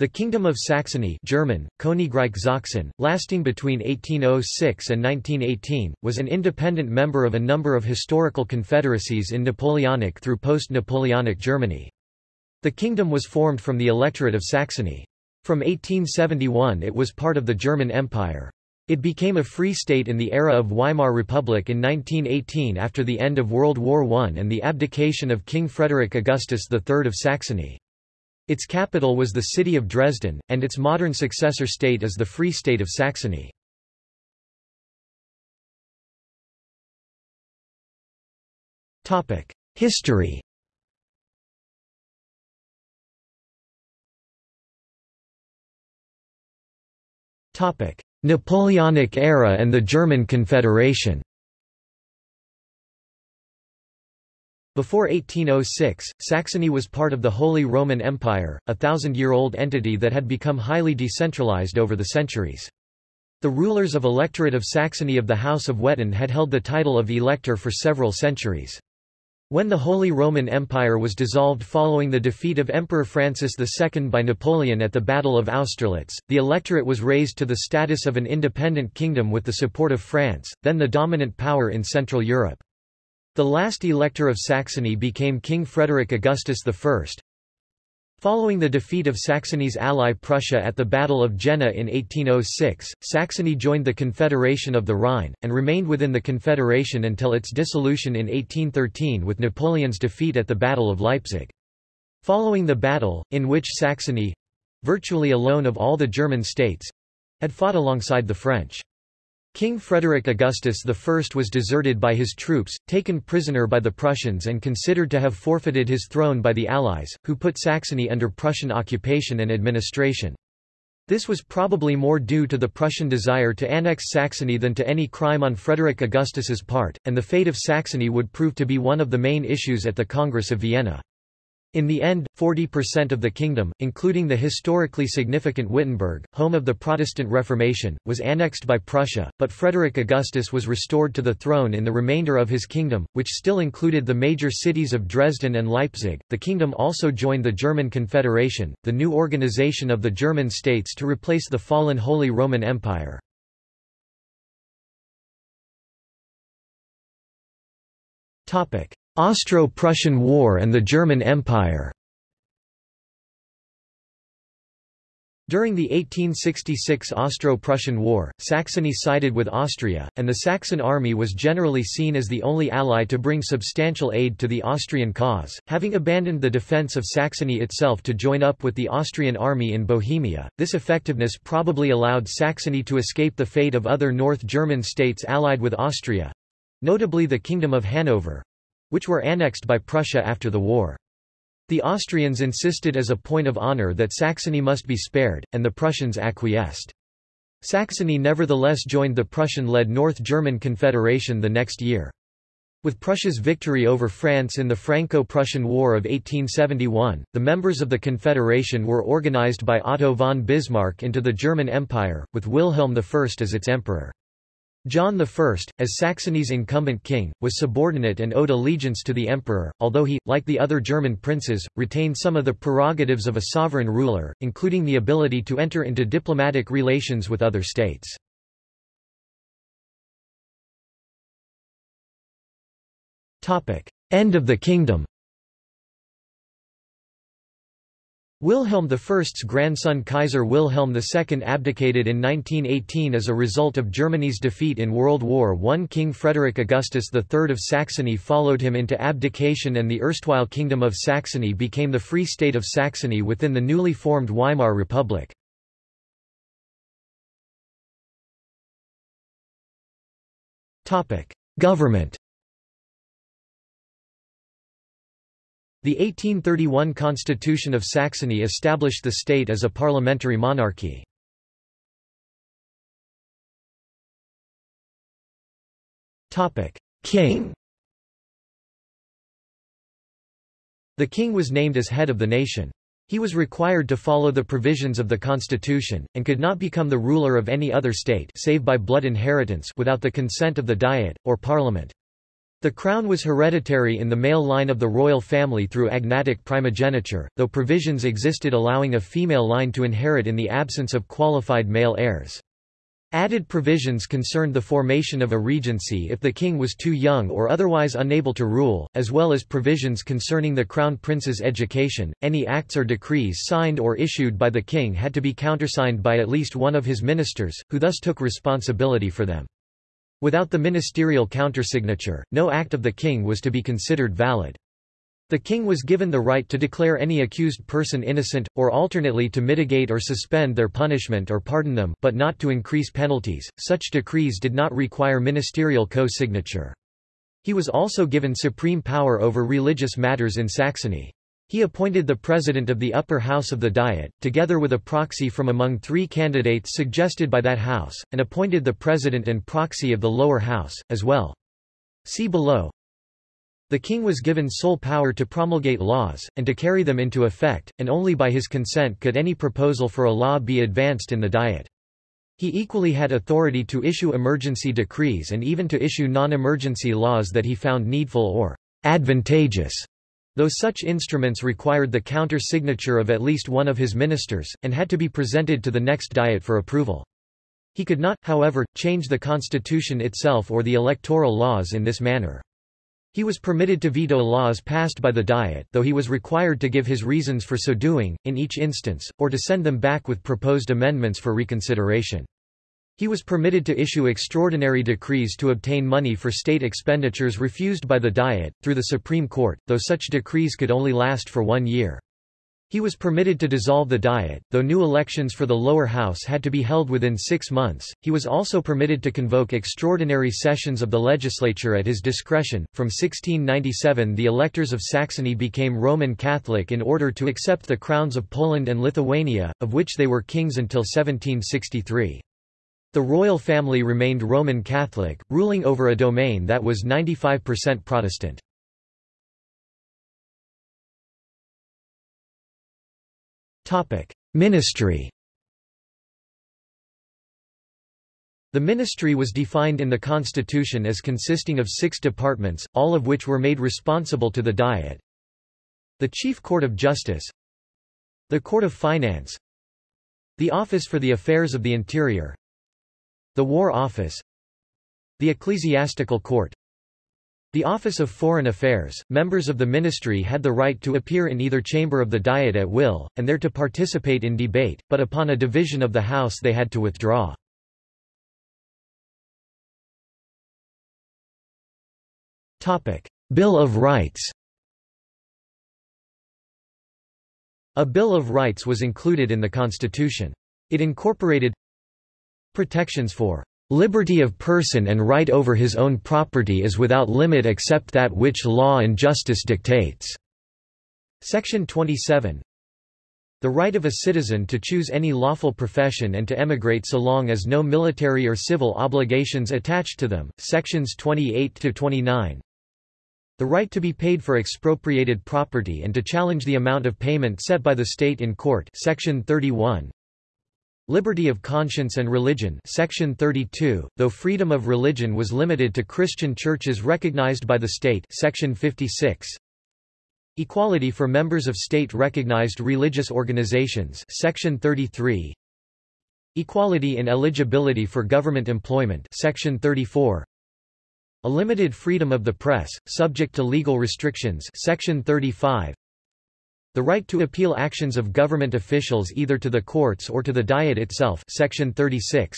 The Kingdom of Saxony German, Königreich Sachsen, lasting between 1806 and 1918, was an independent member of a number of historical confederacies in Napoleonic through post-Napoleonic Germany. The kingdom was formed from the Electorate of Saxony. From 1871 it was part of the German Empire. It became a free state in the era of Weimar Republic in 1918 after the end of World War I and the abdication of King Frederick Augustus III of Saxony. Its capital was the city of Dresden, and its modern successor state is the Free State of Saxony. History Napoleonic era and the German Confederation Before 1806, Saxony was part of the Holy Roman Empire, a thousand-year-old entity that had become highly decentralized over the centuries. The rulers of Electorate of Saxony of the House of Wettin had held the title of Elector for several centuries. When the Holy Roman Empire was dissolved following the defeat of Emperor Francis II by Napoleon at the Battle of Austerlitz, the electorate was raised to the status of an independent kingdom with the support of France, then the dominant power in Central Europe. The last elector of Saxony became King Frederick Augustus I. Following the defeat of Saxony's ally Prussia at the Battle of Jena in 1806, Saxony joined the Confederation of the Rhine, and remained within the Confederation until its dissolution in 1813 with Napoleon's defeat at the Battle of Leipzig. Following the battle, in which Saxony—virtually alone of all the German states—had fought alongside the French. King Frederick Augustus I was deserted by his troops, taken prisoner by the Prussians and considered to have forfeited his throne by the Allies, who put Saxony under Prussian occupation and administration. This was probably more due to the Prussian desire to annex Saxony than to any crime on Frederick Augustus's part, and the fate of Saxony would prove to be one of the main issues at the Congress of Vienna. In the end, 40% of the kingdom, including the historically significant Wittenberg, home of the Protestant Reformation, was annexed by Prussia, but Frederick Augustus was restored to the throne in the remainder of his kingdom, which still included the major cities of Dresden and Leipzig. The kingdom also joined the German Confederation, the new organization of the German states to replace the fallen Holy Roman Empire. Topic: Austro-Prussian War and the German Empire During the 1866 Austro-Prussian War, Saxony sided with Austria, and the Saxon army was generally seen as the only ally to bring substantial aid to the Austrian cause, having abandoned the defence of Saxony itself to join up with the Austrian army in Bohemia. This effectiveness probably allowed Saxony to escape the fate of other North German states allied with Austria—notably the Kingdom of Hanover, which were annexed by Prussia after the war. The Austrians insisted as a point of honor that Saxony must be spared, and the Prussians acquiesced. Saxony nevertheless joined the Prussian-led North German Confederation the next year. With Prussia's victory over France in the Franco-Prussian War of 1871, the members of the Confederation were organized by Otto von Bismarck into the German Empire, with Wilhelm I as its emperor. John I, as Saxony's incumbent king, was subordinate and owed allegiance to the emperor, although he, like the other German princes, retained some of the prerogatives of a sovereign ruler, including the ability to enter into diplomatic relations with other states. End of the kingdom Wilhelm I's grandson Kaiser Wilhelm II abdicated in 1918 as a result of Germany's defeat in World War I. King Frederick Augustus III of Saxony followed him into abdication and the erstwhile Kingdom of Saxony became the Free State of Saxony within the newly formed Weimar Republic. Government The 1831 Constitution of Saxony established the state as a parliamentary monarchy. King The king was named as head of the nation. He was required to follow the provisions of the constitution, and could not become the ruler of any other state save by blood inheritance without the consent of the Diet, or parliament. The crown was hereditary in the male line of the royal family through agnatic primogeniture, though provisions existed allowing a female line to inherit in the absence of qualified male heirs. Added provisions concerned the formation of a regency if the king was too young or otherwise unable to rule, as well as provisions concerning the crown prince's education. Any acts or decrees signed or issued by the king had to be countersigned by at least one of his ministers, who thus took responsibility for them. Without the ministerial countersignature, no act of the king was to be considered valid. The king was given the right to declare any accused person innocent, or alternately to mitigate or suspend their punishment or pardon them, but not to increase penalties. Such decrees did not require ministerial co-signature. He was also given supreme power over religious matters in Saxony. He appointed the president of the upper house of the Diet, together with a proxy from among three candidates suggested by that house, and appointed the president and proxy of the lower house, as well. See below. The king was given sole power to promulgate laws, and to carry them into effect, and only by his consent could any proposal for a law be advanced in the Diet. He equally had authority to issue emergency decrees and even to issue non-emergency laws that he found needful or advantageous, though such instruments required the counter-signature of at least one of his ministers, and had to be presented to the next Diet for approval. He could not, however, change the constitution itself or the electoral laws in this manner. He was permitted to veto laws passed by the Diet though he was required to give his reasons for so doing, in each instance, or to send them back with proposed amendments for reconsideration. He was permitted to issue extraordinary decrees to obtain money for state expenditures refused by the Diet, through the Supreme Court, though such decrees could only last for one year. He was permitted to dissolve the Diet, though new elections for the lower house had to be held within six months. He was also permitted to convoke extraordinary sessions of the legislature at his discretion. From 1697, the electors of Saxony became Roman Catholic in order to accept the crowns of Poland and Lithuania, of which they were kings until 1763. The royal family remained Roman Catholic, ruling over a domain that was 95% Protestant. Ministry. The ministry was defined in the constitution as consisting of six departments, all of which were made responsible to the Diet. The Chief Court of Justice The Court of Finance The Office for the Affairs of the Interior The War Office. The Ecclesiastical Court. The Office of Foreign Affairs, members of the ministry had the right to appear in either chamber of the Diet at will, and there to participate in debate, but upon a division of the House they had to withdraw. Bill of Rights. A Bill of Rights was included in the Constitution. It incorporated protections for Liberty of person and right over his own property is without limit except that which law and justice dictates." Section 27 The right of a citizen to choose any lawful profession and to emigrate so long as no military or civil obligations attached to them, sections 28–29 The right to be paid for expropriated property and to challenge the amount of payment set by the state in court section 31 Liberty of conscience and religion section 32, though freedom of religion was limited to Christian churches recognized by the state section 56. Equality for members of state-recognized religious organizations section 33. Equality in eligibility for government employment section 34. A limited freedom of the press, subject to legal restrictions section 35. The right to appeal actions of government officials either to the courts or to the Diet itself section 36.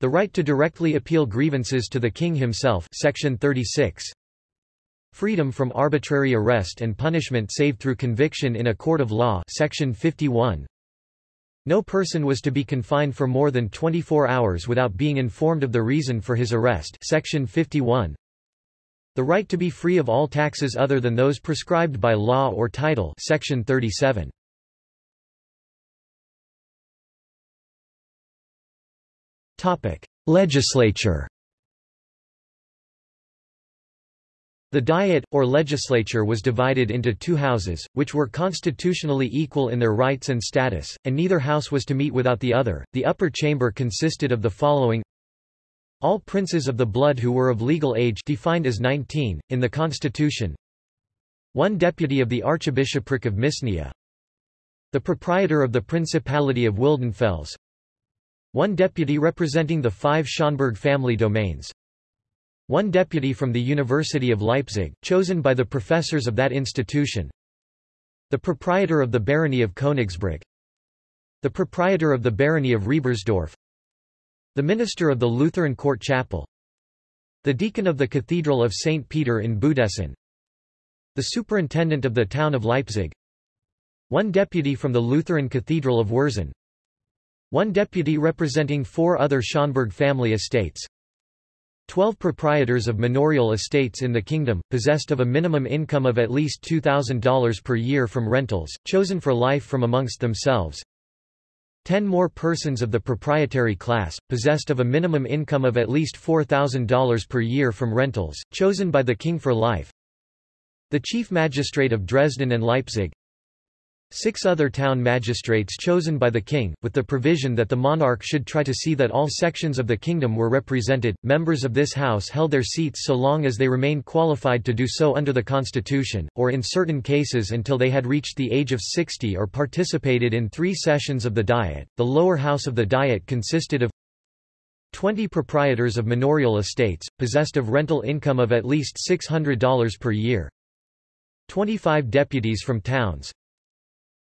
The right to directly appeal grievances to the king himself section 36. Freedom from arbitrary arrest and punishment save through conviction in a court of law section 51. No person was to be confined for more than 24 hours without being informed of the reason for his arrest section 51. The right to be free of all taxes other than those prescribed by law or title section 37. Topic: Legislature. The Diet, or legislature was divided into two houses, which were constitutionally equal in their rights and status, and neither house was to meet without the other. The upper chamber consisted of the following All princes of the blood who were of legal age defined as 19, in the constitution. One deputy of the Archbishopric of Misnia. The proprietor of the Principality of Wildenfels. One deputy representing the five Schönburg family domains. One deputy from the University of Leipzig, chosen by the professors of that institution. The proprietor of the barony of Königsbrück. The proprietor of the barony of Riebersdorf. The minister of the Lutheran Court Chapel. The deacon of the Cathedral of St. Peter in Budissin. The superintendent of the town of Leipzig. One deputy from the Lutheran Cathedral of Wurzen. One deputy representing four other Schönburg family estates. Twelve proprietors of manorial estates in the kingdom, possessed of a minimum income of at least $2,000 per year from rentals, chosen for life from amongst themselves. Ten more persons of the proprietary class, possessed of a minimum income of at least $4,000 per year from rentals, chosen by the king for life. The chief magistrate of Dresden and Leipzig. Six other town magistrates chosen by the king, with the provision that the monarch should try to see that all sections of the kingdom were represented. Members of this house held their seats so long as they remained qualified to do so under the constitution, or in certain cases until they had reached the age of 60 or participated in three sessions of the Diet. The lower house of the Diet consisted of 20 proprietors of manorial estates, possessed of rental income of at least $600 per year. 25 deputies from towns,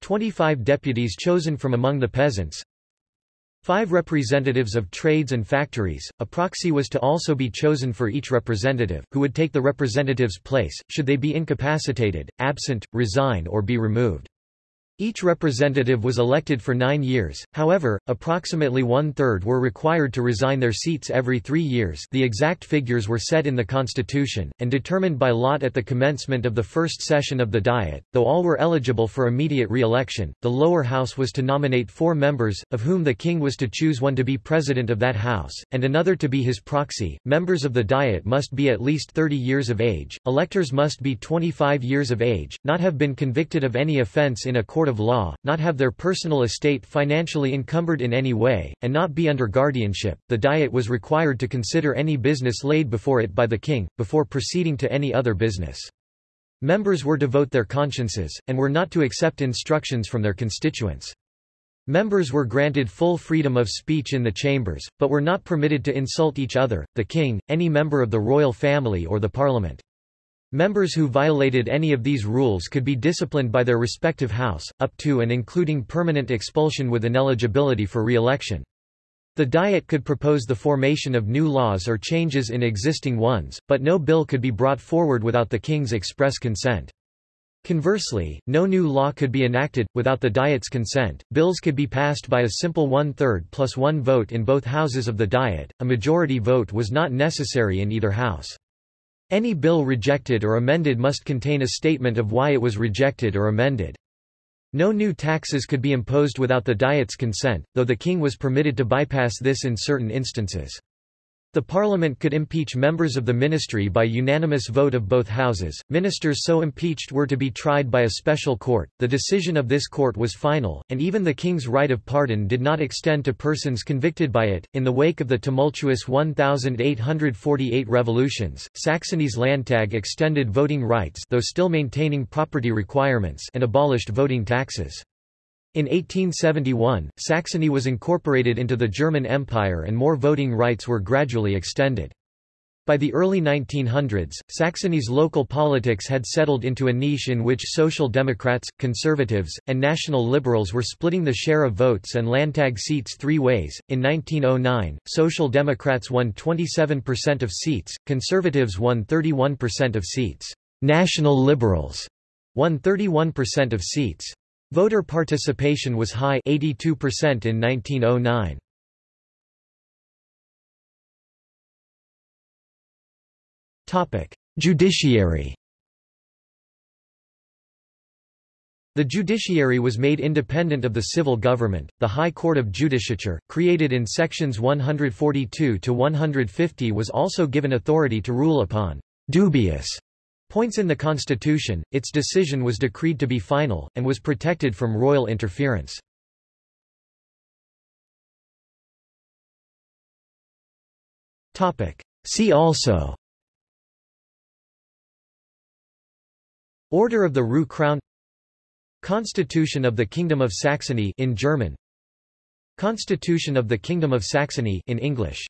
25 deputies chosen from among the peasants, Five representatives of trades and factories. A proxy was to also be chosen for each representative, who would take the representative's place, should they be incapacitated, absent, resign or be removed. Each representative was elected for nine years, however, approximately one-third were required to resign their seats every three years. The exact figures were set in the constitution, and determined by lot at the commencement of the first session of the Diet, though all were eligible for immediate re-election, the lower house was to nominate four members, of whom the king was to choose one to be president of that house, and another to be his proxy. Members of the Diet must be at least 30 years of age, electors must be 25 years of age, not have been convicted of any offence in a court of law, not have their personal estate financially encumbered in any way, and not be under guardianship. The Diet was required to consider any business laid before it by the king, before proceeding to any other business. Members were to vote their consciences, and were not to accept instructions from their constituents. Members were granted full freedom of speech in the chambers, but were not permitted to insult each other, the king, any member of the royal family or the parliament. Members who violated any of these rules could be disciplined by their respective house, up to and including permanent expulsion with ineligibility for re-election. The Diet could propose the formation of new laws or changes in existing ones, but no bill could be brought forward without the king's express consent. Conversely, no new law could be enacted, without the Diet's consent. Bills could be passed by a simple one-third plus one vote in both houses of the Diet, a majority vote was not necessary in either house. Any bill rejected or amended must contain a statement of why it was rejected or amended. No new taxes could be imposed without the Diet's consent, though the king was permitted to bypass this in certain instances. The parliament could impeach members of the ministry by unanimous vote of both houses. Ministers so impeached were to be tried by a special court. The decision of this court was final, and even the king's right of pardon did not extend to persons convicted by it. In the wake of the tumultuous 1848 revolutions, Saxony's Landtag extended voting rights though still maintaining property requirements and abolished voting taxes. In 1871, Saxony was incorporated into the German Empire and more voting rights were gradually extended. By the early 1900s, Saxony's local politics had settled into a niche in which Social Democrats, Conservatives, and National Liberals were splitting the share of votes and Landtag seats three ways. In 1909, Social Democrats won 27% of seats, Conservatives won 31% of seats. National Liberals won 31% of seats. Voter participation was high 82% in 1909. Topic: Judiciary. The judiciary was made independent of the civil government. The High Court of Judicature, created in sections 142 to 150 was also given authority to rule upon dubious Points in the constitution, its decision was decreed to be final, and was protected from royal interference. – See also Order of the Rue Crown Constitution of the Kingdom of Saxony in German Constitution of the Kingdom of Saxony in English